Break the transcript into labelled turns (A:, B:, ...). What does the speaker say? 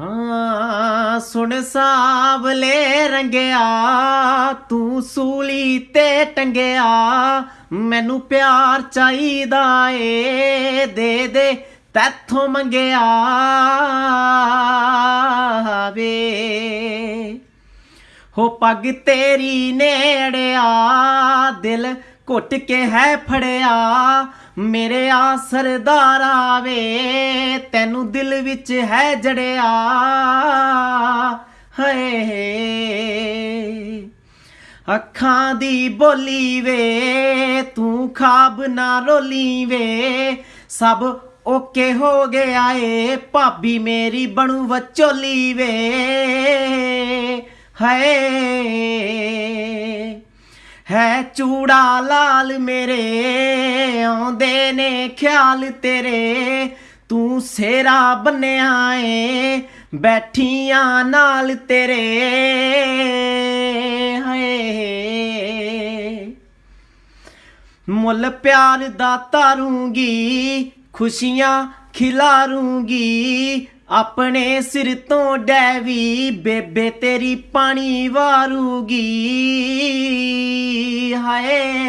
A: ਹਾਂ, ਸੁਣ ਸਾਵਲੇ ਰੰਗਿਆ, ਤੂੰ ਸੂਲੀ ਤੇ ਟੰਗਿਆ, ਮੈਨੂੰ ਪਿਆਰ ਚਾਹੀਦਾ ਏ, ਦੇ ਦੇ, ਤੈਥੋਂ ਮੰਗਿਆ। ਵੇ ਹੋ ਪੱਗ ਤੇਰੀ ਨੇੜਿਆ, ਦਿਲ ਘੁੱਟ ਕੇ ਹੈ ਫੜਿਆ, ਮੇਰੇ ਆ ਸਰਦਾਰਾ ਵੇ ਤੈਨੂੰ ਦਿਲ ਵਿੱਚ ਹੈ ਜੜਿਆ। ਹਏ, ਅੱਖਾਂ ਦੀ ਬੋਲੀ ਵੇ, ਤੂੰ ਖਾਬ ਨਾ ਰੋਲੀ ਵੇ, ਸਭ ਓਕੇ ਹੋ ਗਿਆ ਏ, ਭਾਬੀ ਮੇਰੀ ਬਣੂ ਵਚੋਲੀ ਵੇ। ਹਾਏ ਹੈ ਚੂੜਾ ਲਾਲ ਮੇਰੇ, ਆਉਂਦੇ ਨੇ ਖਿਆਲ ਤੇਰੇ। ਤੂੰ ਸੇਰਾ ਬੰਨਿਆ ਏ, ਬੈਠੀਆਂ ਨਾਲ ਤੇਰੇ। ਹਏ। ਮੁੱਲ ਪਿਆਰ ਦਾ ਤਾਰੂੰਗੀ, ਖੁਸ਼ੀਆਂ ਖਿਲਾਰੂੰਗੀ। ਆਪਣੇ ਸਿਰ ਤੋਂ ਡੈਵੀ, ਬੇਬੇ ਤੇਰੀ ਪਾਣੀ ਵਾਰੂਗੀ। ਹਾਏ